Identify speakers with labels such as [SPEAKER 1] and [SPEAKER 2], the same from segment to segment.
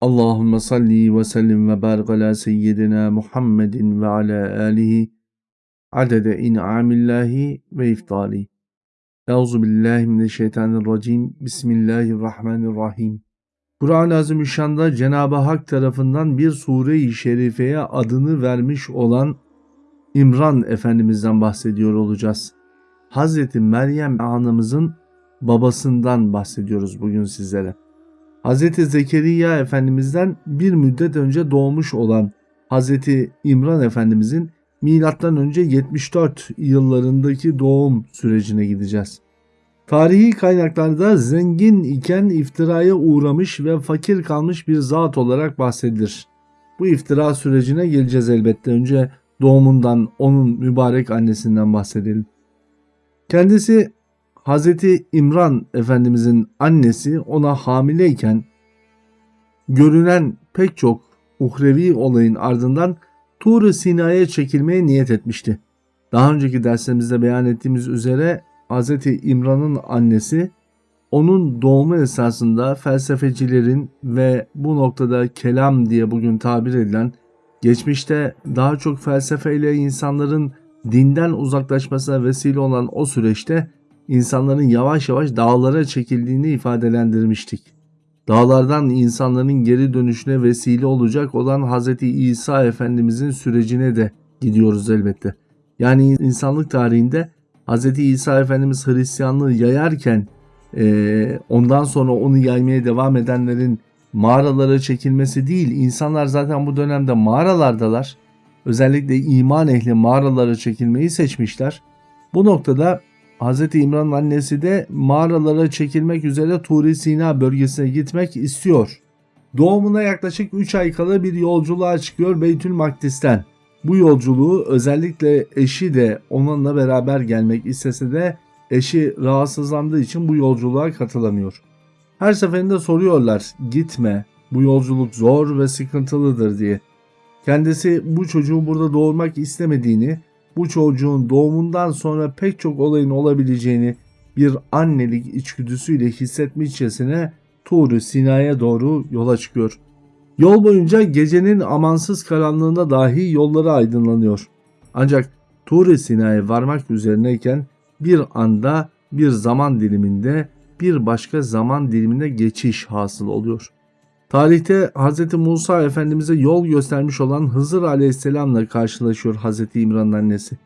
[SPEAKER 1] Allahümme salli ve sellim ve barik ala seyyidina Muhammedin ve ala alihi adede in'amillahi ve iftali. Euzu billahi mineşşeytanirracim. Bismillahirrahmanirrahim. Kur'an-ı Azimüşşan'da Cenab-ı Hak tarafından bir sure-i şerifeye adını vermiş olan İmran Efendimiz'den bahsediyor olacağız. Hazreti Meryem anamızın babasından bahsediyoruz bugün sizlere. Hz. Zekeriya Efendimiz'den bir müddet önce doğmuş olan Hz. İmran Efendimiz'in milattan önce 74 yıllarındaki doğum sürecine gideceğiz. Tarihi kaynaklarda zengin iken iftiraya uğramış ve fakir kalmış bir zat olarak bahsedilir. Bu iftira sürecine geleceğiz elbette. Önce doğumundan, onun mübarek annesinden bahsedelim. Kendisi Hazreti İmran Efendimizin annesi ona hamileyken görünen pek çok uhrevi olayın ardından tur Sina'ya çekilmeye niyet etmişti. Daha önceki derslerimizde beyan ettiğimiz üzere Hazreti İmran'ın annesi onun doğumu esasında felsefecilerin ve bu noktada kelam diye bugün tabir edilen geçmişte daha çok felsefeyle insanların dinden uzaklaşmasına vesile olan o süreçte insanların yavaş yavaş dağlara çekildiğini ifadelendirmiştik. Dağlardan insanların geri dönüşüne vesile olacak olan Hz. İsa Efendimizin sürecine de gidiyoruz elbette. Yani insanlık tarihinde Hz. İsa Efendimiz Hristiyanlığı yayarken e, ondan sonra onu yaymaya devam edenlerin mağaralara çekilmesi değil. İnsanlar zaten bu dönemde mağaralardalar. Özellikle iman ehli mağaralara çekilmeyi seçmişler. Bu noktada Hz. İmran'ın annesi de mağaralara çekilmek üzere Turi Sina bölgesine gitmek istiyor. Doğumuna yaklaşık 3 ay kala bir yolculuğa çıkıyor Beytül Makdis'ten. Bu yolculuğu özellikle eşi de onunla beraber gelmek istese de eşi rahatsızlandığı için bu yolculuğa katılamıyor. Her seferinde soruyorlar gitme bu yolculuk zor ve sıkıntılıdır diye. Kendisi bu çocuğu burada doğurmak istemediğini bu çocuğun doğumundan sonra pek çok olayın olabileceğini bir annelik içgüdüsüyle hissetmişçesine Tuğru Sina'ya doğru yola çıkıyor. Yol boyunca gecenin amansız karanlığında dahi yolları aydınlanıyor. Ancak Tuğru Sina'ya varmak üzerineyken bir anda bir zaman diliminde bir başka zaman dilimine geçiş hasıl oluyor. Tarihte Hz. Musa Efendimiz'e yol göstermiş olan Hızır Aleyhisselam'la karşılaşıyor Hz. İmran'ın annesi.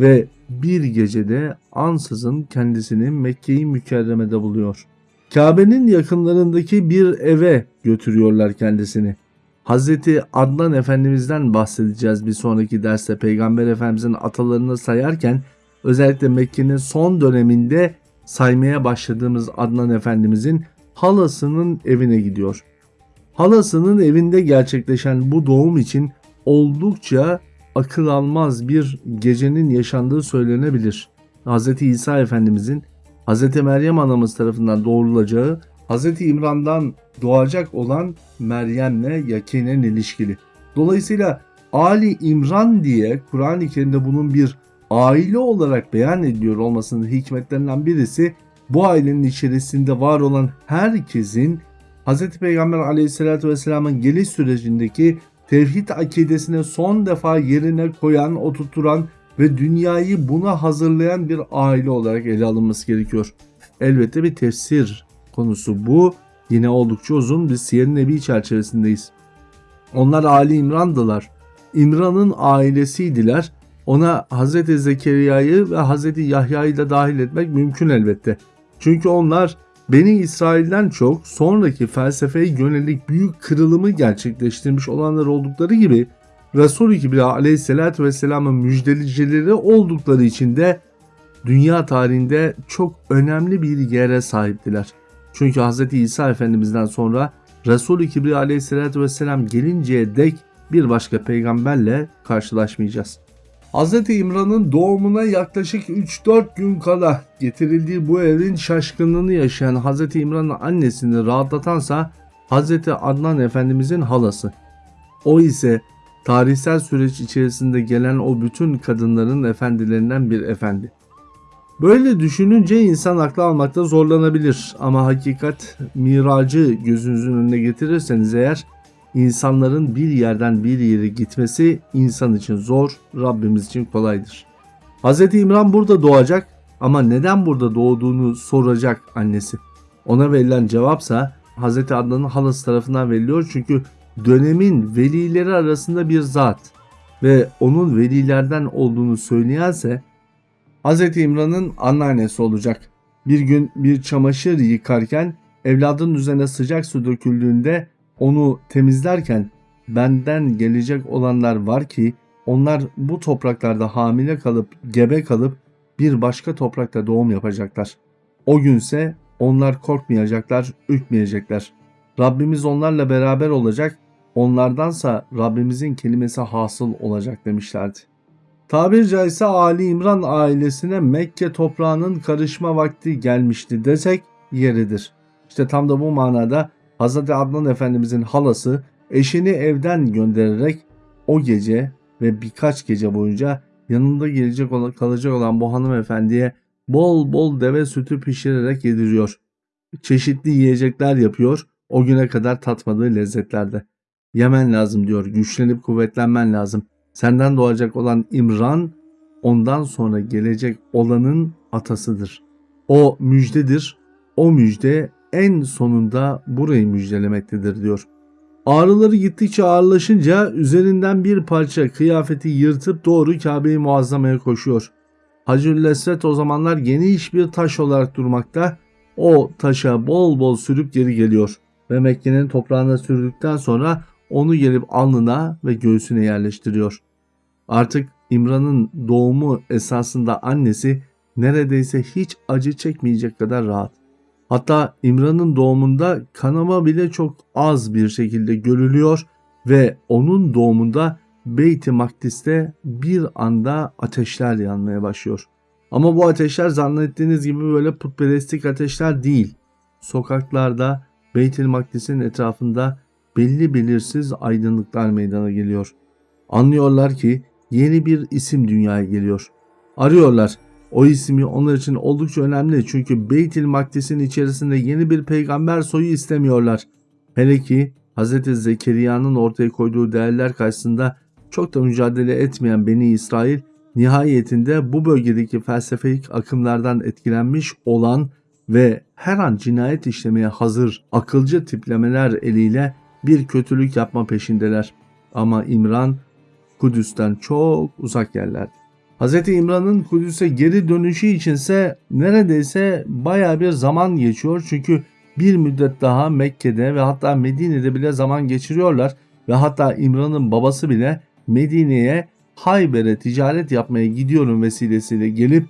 [SPEAKER 1] Ve bir gecede ansızın kendisini Mekke-i Mükerreme'de buluyor. Kabe'nin yakınlarındaki bir eve götürüyorlar kendisini. Hz. Adnan Efendimiz'den bahsedeceğiz bir sonraki derste Peygamber Efendimiz'in atalarını sayarken özellikle Mekke'nin son döneminde saymaya başladığımız Adnan Efendimiz'in halasının evine gidiyor. Halasının evinde gerçekleşen bu doğum için oldukça akıl almaz bir gecenin yaşandığı söylenebilir. Hz. İsa Efendimizin Hz. Meryem anamız tarafından doğrulacağı Hz. İmran'dan doğacak olan Meryem'le yakinen ilişkili. Dolayısıyla Ali İmran diye Kur'an-ı Kerim'de bunun bir aile olarak beyan ediliyor olmasının hikmetlerinden birisi bu ailenin içerisinde var olan herkesin Hz. Peygamber aleyhissalatü vesselamın geliş sürecindeki tevhid akidesini son defa yerine koyan, oturturan ve dünyayı buna hazırlayan bir aile olarak ele alınması gerekiyor. Elbette bir tefsir konusu bu. Yine oldukça uzun bir Siyer Nebi çerçevesindeyiz. Onlar Ali İmran'dılar. İmran'ın ailesiydiler. Ona Hz. Zekeriya'yı ve Hz. Yahya'yı da dahil etmek mümkün elbette. Çünkü onlar Beni İsrail'den çok sonraki felsefeye yönelik büyük kırılımı gerçekleştirmiş olanlar oldukları gibi Resul-i Kibriya aleyhissalatü vesselamın müjdelicileri oldukları için de dünya tarihinde çok önemli bir yere sahiptiler. Çünkü Hz. İsa Efendimiz'den sonra Resul-i Kibriya aleyhissalatü vesselam gelinceye dek bir başka peygamberle karşılaşmayacağız. Hz. İmran'ın doğumuna yaklaşık 3-4 gün kala getirildiği bu evin şaşkınlığını yaşayan Hz. İmran'ın annesini rahatlatansa Hz. Adnan Efendimizin halası. O ise tarihsel süreç içerisinde gelen o bütün kadınların efendilerinden bir efendi. Böyle düşününce insan aklı almakta zorlanabilir ama hakikat miracı gözünüzün önüne getirirseniz eğer insanların bir yerden bir yere gitmesi insan için zor, Rabbimiz için kolaydır. Hz. İmran burada doğacak ama neden burada doğduğunu soracak annesi. Ona verilen cevapsa Hz. Adnan'ın halası tarafından veriliyor çünkü dönemin velileri arasında bir zat ve onun velilerden olduğunu söyleyense Hz. İmran'ın anneannesi olacak. Bir gün bir çamaşır yıkarken evladın üzerine sıcak su döküldüğünde onu temizlerken benden gelecek olanlar var ki onlar bu topraklarda hamile kalıp gebe kalıp bir başka toprakta doğum yapacaklar. O günse onlar korkmayacaklar, ürkmeyecekler. Rabbimiz onlarla beraber olacak, onlardansa Rabbimizin kelimesi hasıl olacak demişlerdi. Tabir caizse Ali İmran ailesine Mekke toprağının karışma vakti gelmişti desek yeridir. İşte tam da bu manada Hz. Adnan Efendimizin halası eşini evden göndererek o gece ve birkaç gece boyunca yanında gelecek olan, kalacak olan bu hanımefendiye bol bol deve sütü pişirerek yediriyor. Çeşitli yiyecekler yapıyor. O güne kadar tatmadığı lezzetlerde. Yemen lazım diyor. Güçlenip kuvvetlenmen lazım. Senden doğacak olan İmran ondan sonra gelecek olanın atasıdır. O müjdedir. O müjde en sonunda burayı müjdelemektedir diyor. Ağrıları gittikçe ağırlaşınca üzerinden bir parça kıyafeti yırtıp doğru Kabe-i Muazzama'ya koşuyor. Hacül Lesvet o zamanlar geniş bir taş olarak durmakta. O taşa bol bol sürüp geri geliyor ve Mekke'nin toprağına sürdükten sonra onu gelip alnına ve göğsüne yerleştiriyor. Artık İmran'ın doğumu esasında annesi neredeyse hiç acı çekmeyecek kadar rahat. Hatta İmran'ın doğumunda kanama bile çok az bir şekilde görülüyor ve onun doğumunda Beyt-i Makdis'te bir anda ateşler yanmaya başlıyor. Ama bu ateşler zannettiğiniz gibi böyle putperestlik ateşler değil. Sokaklarda Beyt-i Makdis'in etrafında belli belirsiz aydınlıklar meydana geliyor. Anlıyorlar ki yeni bir isim dünyaya geliyor. Arıyorlar. O ismi onlar için oldukça önemli çünkü Beytil Makdis'in içerisinde yeni bir peygamber soyu istemiyorlar. Hele ki Hz. Zekeriya'nın ortaya koyduğu değerler karşısında çok da mücadele etmeyen Beni İsrail nihayetinde bu bölgedeki felsefik akımlardan etkilenmiş olan ve her an cinayet işlemeye hazır akılcı tiplemeler eliyle bir kötülük yapma peşindeler. Ama İmran Kudüs'ten çok uzak yerlerde. Hz. İmran'ın Kudüs'e geri dönüşü içinse neredeyse baya bir zaman geçiyor. Çünkü bir müddet daha Mekke'de ve hatta Medine'de bile zaman geçiriyorlar. Ve hatta İmran'ın babası bile Medine'ye Hayber'e ticaret yapmaya gidiyorum vesilesiyle gelip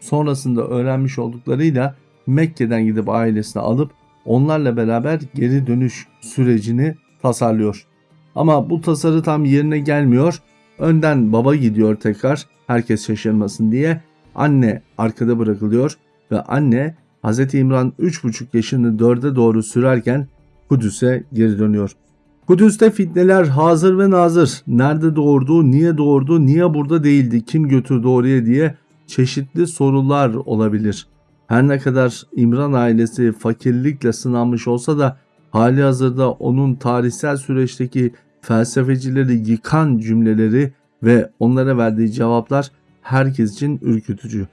[SPEAKER 1] sonrasında öğrenmiş olduklarıyla Mekke'den gidip ailesini alıp onlarla beraber geri dönüş sürecini tasarlıyor. Ama bu tasarı tam yerine gelmiyor. Önden baba gidiyor tekrar herkes şaşırmasın diye. Anne arkada bırakılıyor ve anne Hz. İmran 3,5 yaşını 4'e doğru sürerken Kudüs'e geri dönüyor. Kudüs'te fitneler hazır ve nazır. Nerede doğurdu, niye doğurdu, niye burada değildi, kim götürdü oraya diye çeşitli sorular olabilir. Her ne kadar İmran ailesi fakirlikle sınanmış olsa da hali hazırda onun tarihsel süreçteki felsefecileri yıkan cümleleri ve onlara verdiği cevaplar herkes için ürkütücü.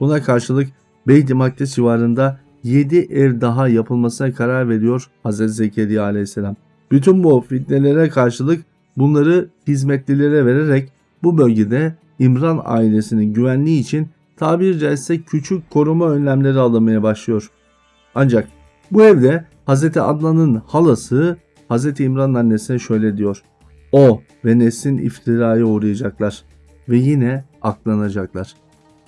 [SPEAKER 1] Buna karşılık Beyt-i civarında 7 ev daha yapılmasına karar veriyor Hz. Zekeriya aleyhisselam. Bütün bu fitnelere karşılık bunları hizmetlilere vererek bu bölgede İmran ailesinin güvenliği için tabiri caizse küçük koruma önlemleri alınmaya başlıyor. Ancak bu evde Hz. Adnan'ın halası Hz. İmran'ın annesine şöyle diyor. O ve neslin iftiraya uğrayacaklar ve yine aklanacaklar.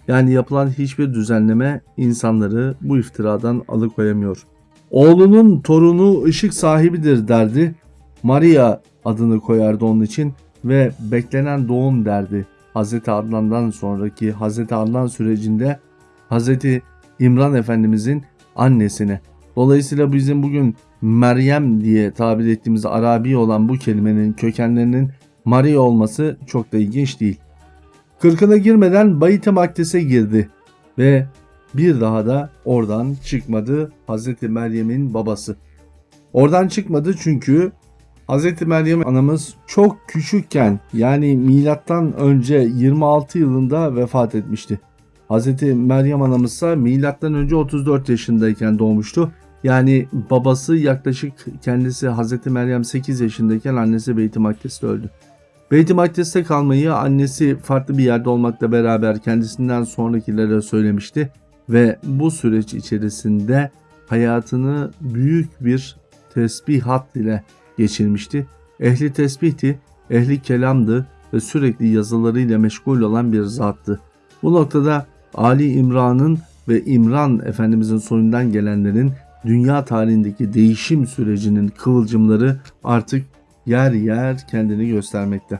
[SPEAKER 1] Yani yapılan hiçbir düzenleme insanları bu iftiradan alıkoyamıyor. Oğlunun torunu ışık sahibidir derdi. Maria adını koyardı onun için ve beklenen doğum derdi. Hz. Adnan'dan sonraki Hz. Adnan sürecinde Hz. İmran Efendimizin annesine. Dolayısıyla bizim bugün Meryem diye tabir ettiğimiz Arabi olan bu kelimenin kökenlerinin Maria olması çok da ilginç değil. Kırkına girmeden Bayit-i Makdis'e girdi. ve bir daha da oradan çıkmadı Hazreti Meryem'in babası. Oradan çıkmadı çünkü Hazreti Meryem anamız çok küçükken yani milattan önce 26 yılında vefat etmişti. Hazreti Meryem anamız ise milattan önce 34 yaşındayken doğmuştu. Yani babası yaklaşık kendisi Hazreti Meryem 8 yaşındayken annesi Beyt-i Makdis'te öldü. Beyt-i Makdis'te kalmayı annesi farklı bir yerde olmakla beraber kendisinden sonrakilere söylemişti ve bu süreç içerisinde hayatını büyük bir tesbihat ile geçirmişti. Ehli tesbihti, ehli kelamdı ve sürekli yazılarıyla meşgul olan bir zattı. Bu noktada Ali İmran'ın ve İmran Efendimizin soyundan gelenlerin dünya tarihindeki değişim sürecinin kıvılcımları artık yer yer kendini göstermekte.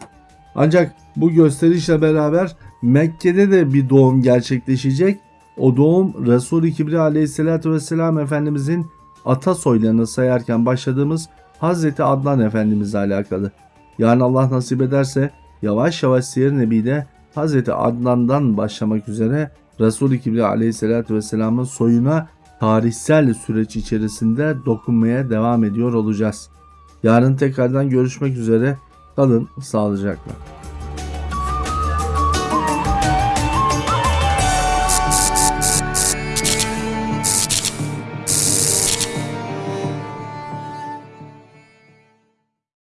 [SPEAKER 1] Ancak bu gösterişle beraber Mekke'de de bir doğum gerçekleşecek. O doğum Resul-i Kibri aleyhissalatü vesselam Efendimizin ata soylarını sayarken başladığımız Hazreti Adnan Efendimizle alakalı. Yani Allah nasip ederse yavaş yavaş Siyer Nebi'de Hazreti Adnan'dan başlamak üzere Resul-i Kibri aleyhissalatü vesselamın soyuna tarihsel süreç içerisinde dokunmaya devam ediyor olacağız. Yarın tekrardan görüşmek üzere. Kalın sağlıcakla.